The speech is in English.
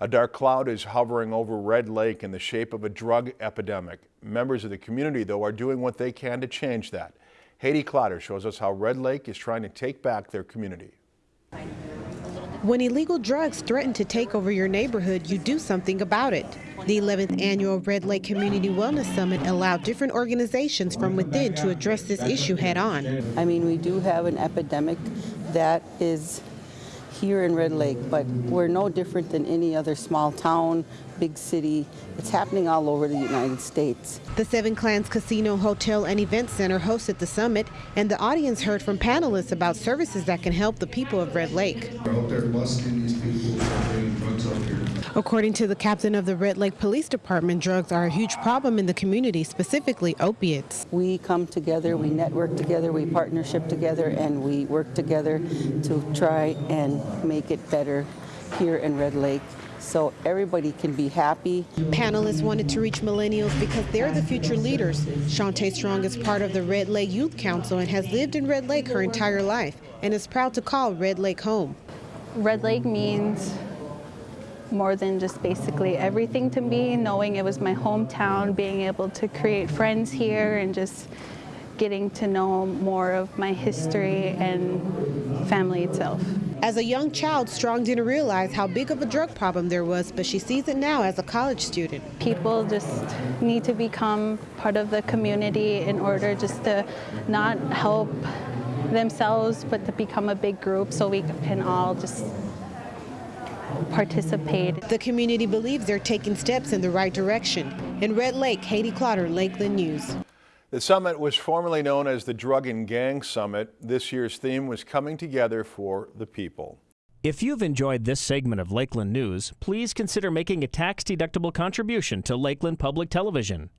A dark cloud is hovering over Red Lake in the shape of a drug epidemic. Members of the community, though, are doing what they can to change that. Haiti Clotter shows us how Red Lake is trying to take back their community. When illegal drugs threaten to take over your neighborhood, you do something about it. The 11th annual Red Lake Community Wellness Summit allowed different organizations from within to address this issue head on. I mean, we do have an epidemic that is here in Red Lake, but we're no different than any other small town, big city. It's happening all over the United States. The Seven Clans Casino, Hotel, and Event Center hosted the summit, and the audience heard from panelists about services that can help the people of Red Lake. out there busting these people for bringing drugs out here. According to the captain of the Red Lake Police Department, drugs are a huge problem in the community, specifically opiates. We come together, we network together, we partnership together, and we work together to try and make it better here in Red Lake so everybody can be happy. Panelists wanted to reach millennials because they're the future leaders. Shantae Strong is part of the Red Lake Youth Council and has lived in Red Lake her entire life and is proud to call Red Lake home. Red Lake means more than just basically everything to me, knowing it was my hometown, being able to create friends here and just getting to know more of my history and family itself. As a young child, Strong didn't realize how big of a drug problem there was, but she sees it now as a college student. People just need to become part of the community in order just to not help themselves, but to become a big group so we can all just participate. The community believes they're taking steps in the right direction. In Red Lake, Haiti Clotter, Lakeland News. The summit was formerly known as the Drug and Gang Summit. This year's theme was coming together for the people. If you've enjoyed this segment of Lakeland News, please consider making a tax-deductible contribution to Lakeland Public Television.